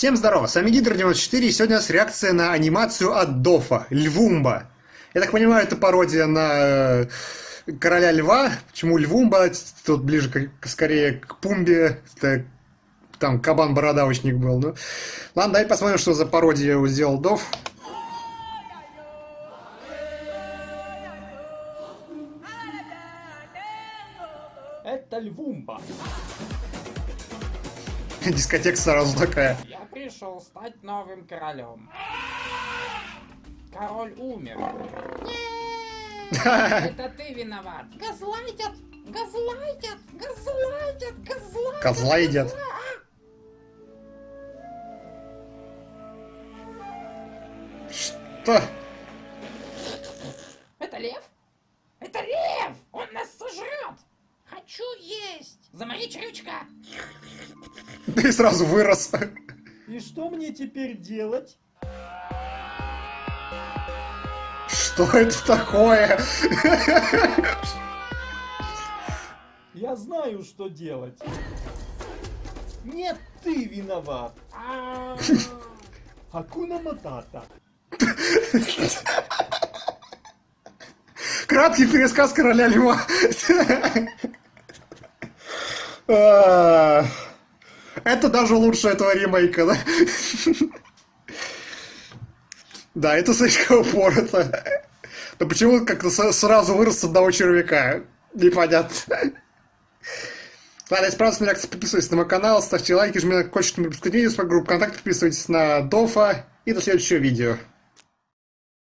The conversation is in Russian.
Всем здорово, с вами Гидр94, и сегодня у нас реакция на анимацию от Дофа, Львумба. Я так понимаю, это пародия на э, Короля Льва. Почему Львумба? Тут ближе к, скорее к Пумбе. Это, там кабан-бородавочник был. Ну. Ладно, давай посмотрим, что за пародию сделал Доф. Это Львумба. Дискотека сразу такая. Пришел стать новым королем. Король умер. Это ты виноват. Газлайтят, газлайтят, газлайтят, газлайтят. Козла едят. Что? Это лев? Это лев! Он нас сожрет! Хочу есть! Заморить рючка! Ты сразу вырос. И что мне теперь делать? Что это такое? Я знаю, что делать. Нет, ты виноват. А, Акуна Матата. Краткий пересказ короля льва. Это даже лучше этого ремейка, да? Да, это слишком упорото. Да почему как-то сразу вырос с одного червяка? Непонятно. Ладно, если понравилась моя реакция, подписывайтесь на мой канал, ставьте лайки, жмите на колокольчик, моей группы ВКонтакте, подписывайтесь на Дофа и до следующего видео.